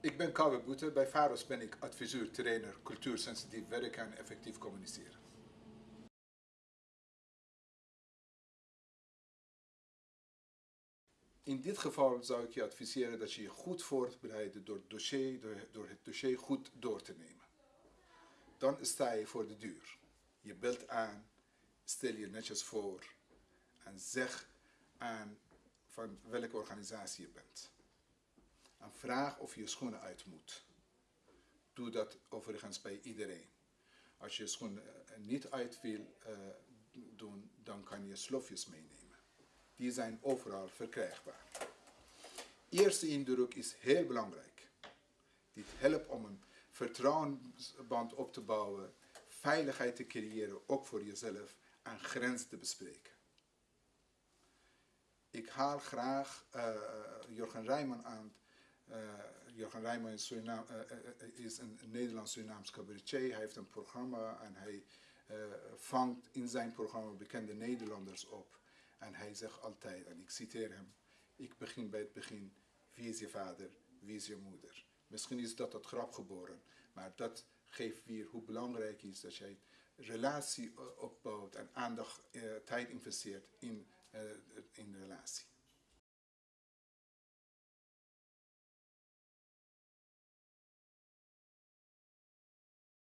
Ik ben Kouwe Boete. Bij VAROS ben ik adviseur, trainer, cultuursensitief werken en effectief communiceren. In dit geval zou ik je adviseren dat je je goed voorbereidt door, het dossier, door, het dossier goed door te nemen. Dan sta je voor de deur. Je belt aan, stel je netjes voor en zeg aan van welke organisatie je bent. Vraag of je schoenen uit moet. Doe dat overigens bij iedereen. Als je schoenen eh, niet uit wil uh, doen, dan kan je slofjes meenemen. Die zijn overal verkrijgbaar. Eerste indruk is heel belangrijk. Dit helpt om een vertrouwensband op te bouwen, veiligheid te creëren, ook voor jezelf, en grenzen te bespreken. Ik haal graag uh, Jurgen Rijman aan. Uh, Jurgen Rijman is, Suriname, uh, is een Nederlands-Surinaams cabaretier. Hij heeft een programma en hij vangt in zijn programma bekende Nederlanders op. En hij zegt altijd, en ik citeer hem, ik begin bij het begin, wie is je vader, wie is je moeder? Misschien is dat het grap geboren, maar dat geeft weer hoe belangrijk is dat jij relatie opbouwt en aandacht, tijd investeert in